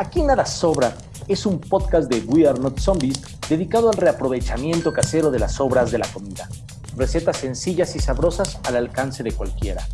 Aquí nada sobra es un podcast de We Are Not Zombies dedicado al reaprovechamiento casero de las sobras de la comida. Recetas sencillas y sabrosas al alcance de cualquiera.